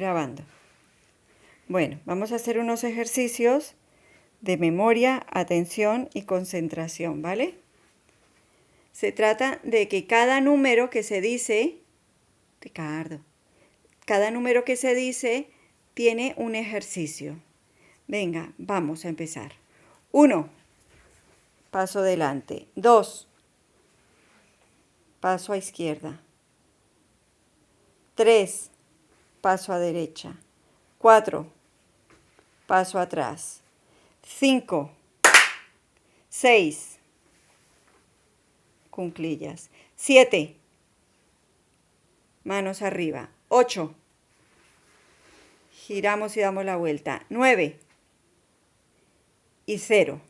grabando. Bueno, vamos a hacer unos ejercicios de memoria, atención y concentración, ¿vale? Se trata de que cada número que se dice, Ricardo, cada número que se dice tiene un ejercicio. Venga, vamos a empezar. Uno, paso adelante. Dos, paso a izquierda. Tres, paso a derecha. Cuatro, paso atrás. Cinco, seis, cunclillas. Siete, manos arriba. Ocho, giramos y damos la vuelta. Nueve y cero.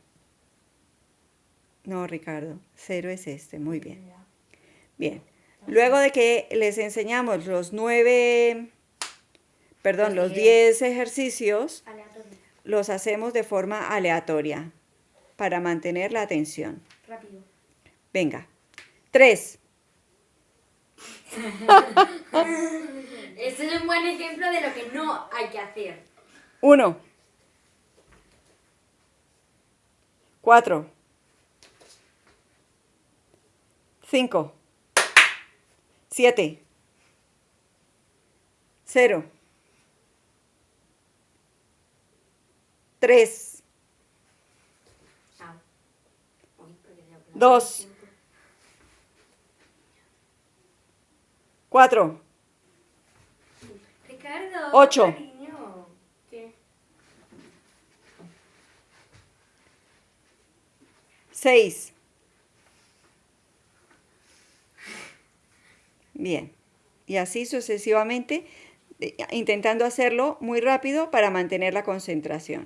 No, Ricardo, cero es este, muy bien. Bien, luego de que les enseñamos los nueve, perdón, los diez ejercicios, los hacemos de forma aleatoria para mantener la atención. Rápido. Venga, tres, Ese es un buen ejemplo de lo que no hay que hacer. uno, cuatro, cinco, siete, cero, tres, Ah. Uy, porque ya- Dos. cuatro, Ricardo. Ocho. cariño. ¿Qué? seis. Bien. Y así sucesivamente, intentando hacerlo muy rápido para mantener la concentración.